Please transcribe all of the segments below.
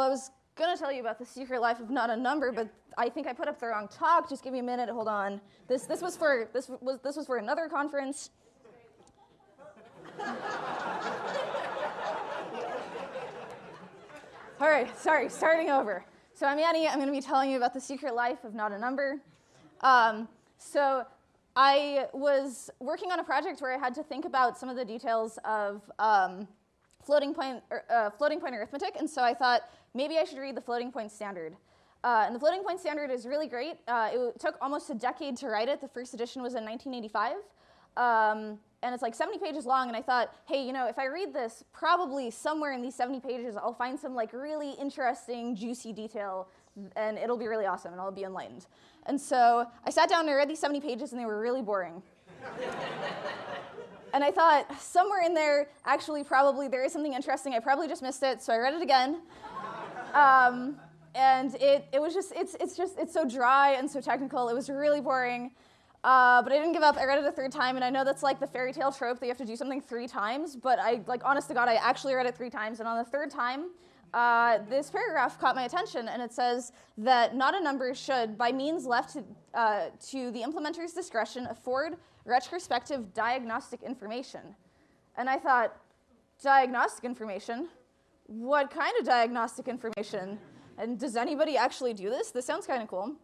Well, I was gonna tell you about the secret life of not a number, but I think I put up the wrong talk. Just give me a minute. Hold on. This this was for this was this was for another conference. All right, sorry, starting over. So I'm Annie. I'm going to be telling you about the secret life of not a number. Um, so I was working on a project where I had to think about some of the details of um, floating point, er, uh, floating point arithmetic, and so I thought maybe I should read the floating point standard. Uh, and the floating point standard is really great. Uh, it took almost a decade to write it. The first edition was in 1985. Um, and it's like 70 pages long, and I thought, hey, you know, if I read this, probably somewhere in these 70 pages, I'll find some like really interesting, juicy detail, and it'll be really awesome, and I'll be enlightened. And so I sat down and I read these 70 pages, and they were really boring. and I thought, somewhere in there, actually, probably there is something interesting. I probably just missed it, so I read it again. Um, and it, it was just, it's, it's just, it's so dry and so technical. It was really boring. Uh, but I didn't give up. I read it a third time, and I know that's like the fairy tale trope that you have to do something three times. But I, like, honest to God, I actually read it three times, and on the third time, uh, this paragraph caught my attention, and it says that not a number should, by means left to, uh, to the implementer's discretion, afford retrospective diagnostic information. And I thought, diagnostic information? What kind of diagnostic information? And does anybody actually do this? This sounds kind of cool.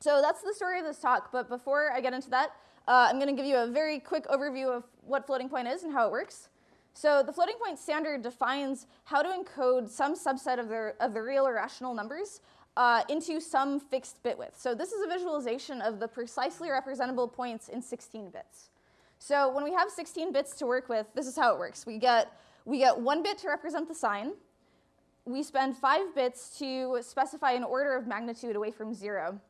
So that's the story of this talk, but before I get into that, uh, I'm going to give you a very quick overview of what floating point is and how it works. So the floating point standard defines how to encode some subset of the, of the real or rational numbers uh, into some fixed bit width. So this is a visualization of the precisely representable points in 16 bits. So when we have 16 bits to work with, this is how it works. We get, we get one bit to represent the sign. We spend five bits to specify an order of magnitude away from zero.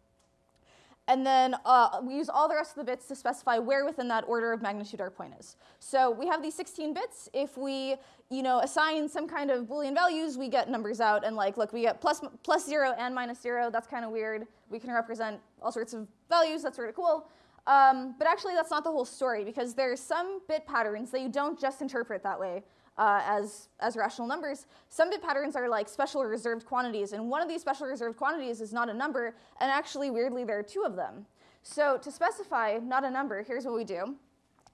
And then uh, we use all the rest of the bits to specify where within that order of magnitude our point is. So we have these 16 bits. If we you know, assign some kind of Boolean values, we get numbers out. And like, look, we get plus, plus 0 and minus 0. That's kind of weird. We can represent all sorts of values. That's sort of cool. Um, but actually, that's not the whole story, because there are some bit patterns that you don't just interpret that way uh, as, as rational numbers. Some bit patterns are like special reserved quantities, and one of these special reserved quantities is not a number, and actually, weirdly, there are two of them. So to specify not a number, here's what we do.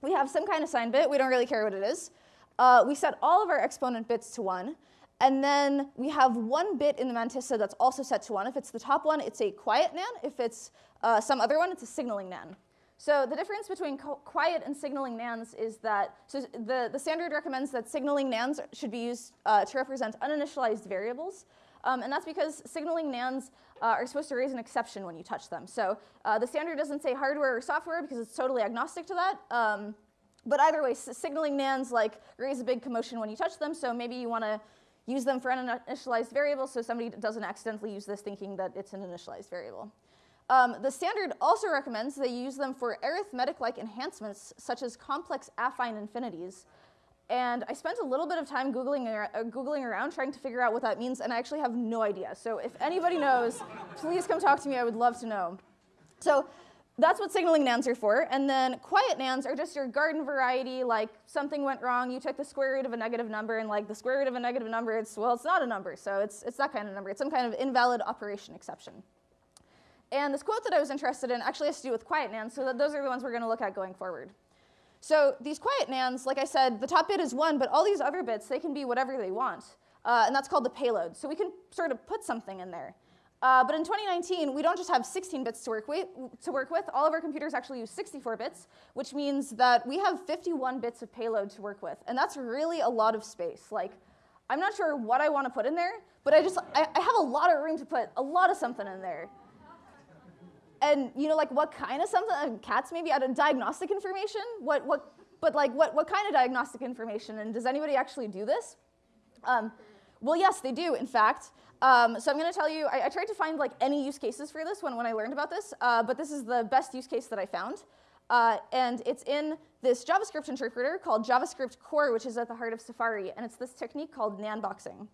We have some kind of sign bit. We don't really care what it is. Uh, we set all of our exponent bits to 1. And then we have one bit in the mantissa that's also set to 1. If it's the top one, it's a quiet nan. If it's uh, some other one, it's a signaling nan. So the difference between quiet and signaling nans is that, so the, the standard recommends that signaling nans should be used uh, to represent uninitialized variables. Um, and that's because signaling nans uh, are supposed to raise an exception when you touch them. So uh, the standard doesn't say hardware or software because it's totally agnostic to that. Um, but either way, signaling nans like raise a big commotion when you touch them. So maybe you want to use them for uninitialized variables so somebody doesn't accidentally use this thinking that it's an initialized variable. Um, the standard also recommends you use them for arithmetic-like enhancements, such as complex affine infinities. And I spent a little bit of time Googling, uh, Googling around trying to figure out what that means, and I actually have no idea. So if anybody knows, please come talk to me. I would love to know. So that's what signaling nans are for. And then quiet nans are just your garden variety, like something went wrong, you took the square root of a negative number, and like the square root of a negative number, it's, well, it's not a number, so it's, it's that kind of number. It's some kind of invalid operation exception. And this quote that I was interested in actually has to do with quiet nans, so those are the ones we're going to look at going forward. So these quiet nans, like I said, the top bit is 1, but all these other bits, they can be whatever they want. Uh, and that's called the payload. So we can sort of put something in there. Uh, but in 2019, we don't just have 16 bits to work, with, to work with. All of our computers actually use 64 bits, which means that we have 51 bits of payload to work with. And that's really a lot of space. Like, I'm not sure what I want to put in there, but I just, I, I have a lot of room to put a lot of something in there. And you know, like what kind of something? Uh, cats maybe out of diagnostic information? What, what, but like what, what kind of diagnostic information? And does anybody actually do this? Um, well, yes, they do, in fact. Um, so I'm going to tell you, I, I, tried to find like any use cases for this when, when I learned about this, uh, but this is the best use case that I found. Uh, and it's in this JavaScript interpreter called JavaScript Core, which is at the heart of Safari. And it's this technique called nanboxing.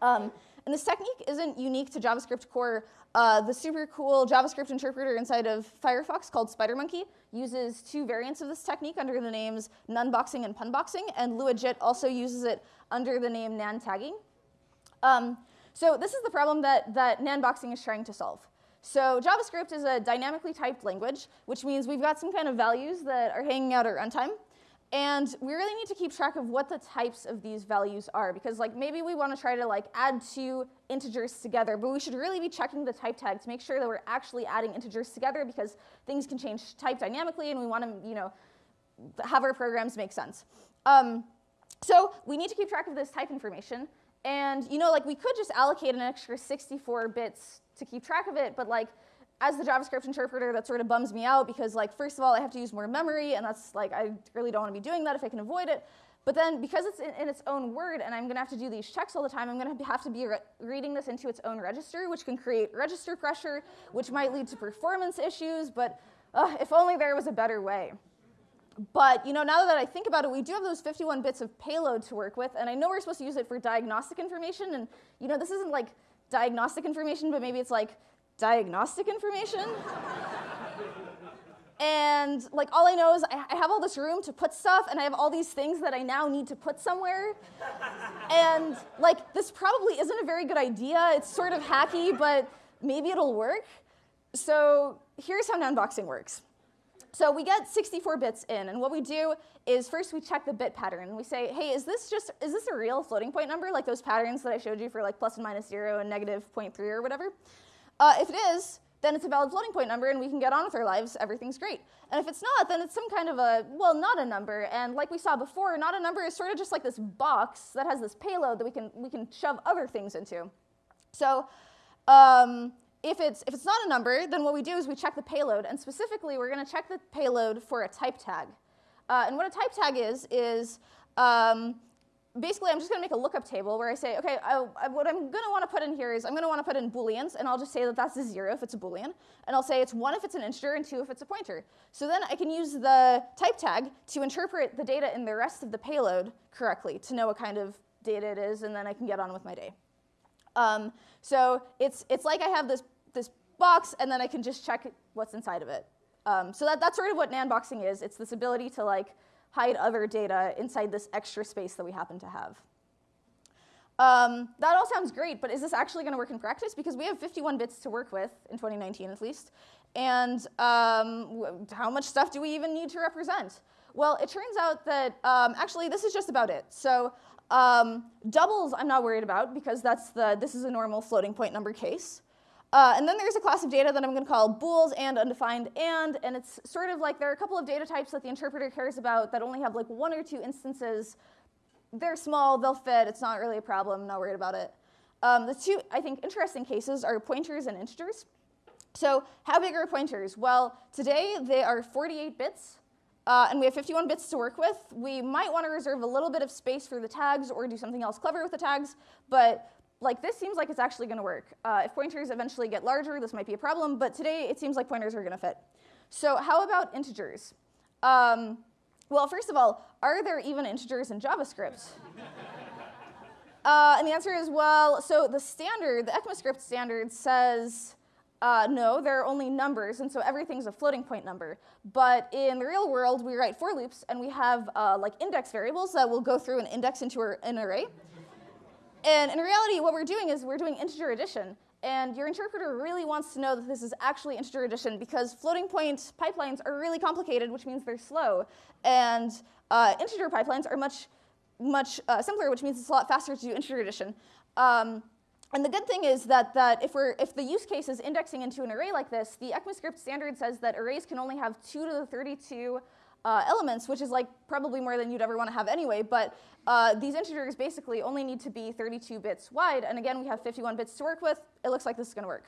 Um, and this technique isn't unique to JavaScript core. Uh, the super cool JavaScript interpreter inside of Firefox called SpiderMonkey uses two variants of this technique under the names nunboxing and punboxing, and LuaJIT also uses it under the name nan tagging. Um, So this is the problem that, that Nanboxing is trying to solve. So JavaScript is a dynamically typed language, which means we've got some kind of values that are hanging out at runtime. And we really need to keep track of what the types of these values are because like maybe we want to try to like add two integers together, but we should really be checking the type tag to make sure that we're actually adding integers together because things can change type dynamically and we want to, you know, have our programs make sense. Um, so we need to keep track of this type information. And you know, like we could just allocate an extra 64 bits to keep track of it, but like as the JavaScript interpreter, that sort of bums me out because, like, first of all, I have to use more memory, and that's like, I really don't want to be doing that if I can avoid it. But then, because it's in, in its own word, and I'm going to have to do these checks all the time, I'm going to have to be re reading this into its own register, which can create register pressure, which might lead to performance issues. But uh, if only there was a better way. But you know, now that I think about it, we do have those 51 bits of payload to work with, and I know we're supposed to use it for diagnostic information. And you know, this isn't like diagnostic information, but maybe it's like diagnostic information. and like all I know is I, I, have all this room to put stuff and I have all these things that I now need to put somewhere. and like this probably isn't a very good idea. It's sort of hacky, but maybe it'll work. So here's how nanboxing works. So we get 64 bits in, and what we do is first we check the bit pattern, and we say, hey, is this just, is this a real floating point number, like those patterns that I showed you for like plus and minus zero and negative 0.3 or whatever? Uh, if it is, then it's a valid floating point number and we can get on with our lives, everything's great. And if it's not, then it's some kind of a, well, not a number. And like we saw before, not a number is sort of just like this box that has this payload that we can, we can shove other things into. So um, if, it's, if it's not a number, then what we do is we check the payload. And specifically, we're going to check the payload for a type tag. Uh, and what a type tag is, is um, basically, I'm just to make a lookup table where I say, okay, I, I, what I'm want to put in here is I'm want to put in booleans, and I'll just say that that's a zero if it's a boolean, and I'll say it's one if it's an integer and two if it's a pointer. So then I can use the type tag to interpret the data in the rest of the payload correctly to know what kind of data it is, and then I can get on with my day. Um, so it's, it's like I have this, this box, and then I can just check what's inside of it. Um, so that, that's sort of what nanboxing is. It's this ability to like hide other data inside this extra space that we happen to have. Um, that all sounds great, but is this actually going to work in practice? Because we have 51 bits to work with, in 2019 at least, and um, how much stuff do we even need to represent? Well, it turns out that um, actually this is just about it. So um, doubles I'm not worried about because that's the, this is a normal floating point number case. Uh, and then there's a class of data that I'm going to call bools and undefined and, and it's sort of like there are a couple of data types that the interpreter cares about that only have like one or two instances. They're small, they'll fit, it's not really a problem, not worried about it. Um, the two, I think, interesting cases are pointers and integers. So how big are pointers? Well, today they are 48 bits, uh, and we have 51 bits to work with. We might want to reserve a little bit of space for the tags or do something else clever with the tags, but like this seems like it's actually going to work. Uh, if pointers eventually get larger, this might be a problem, but today it seems like pointers are going to fit. So how about integers? Um, well, first of all, are there even integers in JavaScript? uh, and the answer is, well, so the standard, the ECMAScript standard says, uh, no, there are only numbers, and so everything's a floating point number. But in the real world, we write for loops, and we have uh, like index variables that will go through and index into an array. And in reality, what we're doing is we're doing integer addition. And your interpreter really wants to know that this is actually integer addition because floating point pipelines are really complicated, which means they're slow. And uh, integer pipelines are much, much uh, simpler, which means it's a lot faster to do integer addition. Um, and the good thing is that, that if, we're, if the use case is indexing into an array like this, the ECMAScript standard says that arrays can only have 2 to the 32 uh, elements, which is like probably more than you'd ever want to have anyway, but uh, these integers basically only need to be 32 bits wide, and again, we have 51 bits to work with. It looks like this is going to work.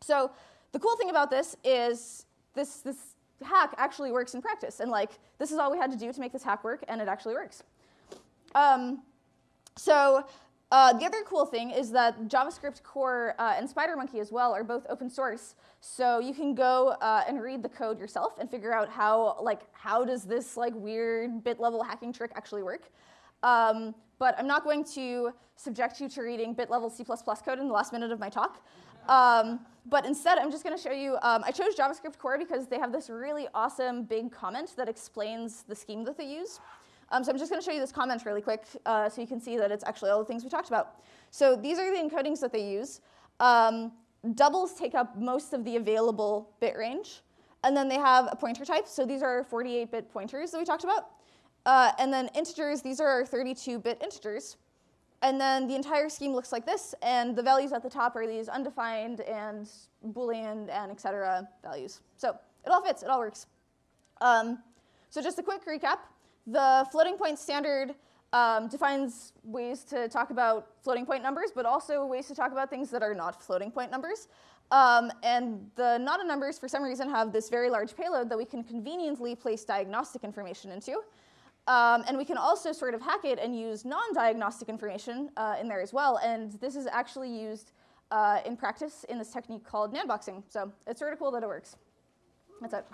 So the cool thing about this is this, this hack actually works in practice, and like this is all we had to do to make this hack work, and it actually works. Um, so uh, the other cool thing is that JavaScript core uh, and SpiderMonkey as well are both open source. So you can go uh, and read the code yourself and figure out how, like, how does this like weird bit level hacking trick actually work. Um, but I'm not going to subject you to reading bit level C++ code in the last minute of my talk. Um, but instead, I'm just going to show you, um, I chose JavaScript core because they have this really awesome big comment that explains the scheme that they use. Um, so I'm just going to show you this comment really quick uh, so you can see that it's actually all the things we talked about. So these are the encodings that they use. Um, doubles take up most of the available bit range. And then they have a pointer type. So these are 48-bit pointers that we talked about. Uh, and then integers, these are 32-bit integers. And then the entire scheme looks like this, and the values at the top are these undefined and Boolean and et cetera values. So it all fits, it all works. Um, so just a quick recap. The floating point standard um, defines ways to talk about floating point numbers, but also ways to talk about things that are not floating point numbers. Um, and the Nada numbers, for some reason, have this very large payload that we can conveniently place diagnostic information into. Um, and we can also sort of hack it and use non-diagnostic information uh, in there as well. And this is actually used uh, in practice in this technique called nanboxing. So it's sort of cool that it works. That's it.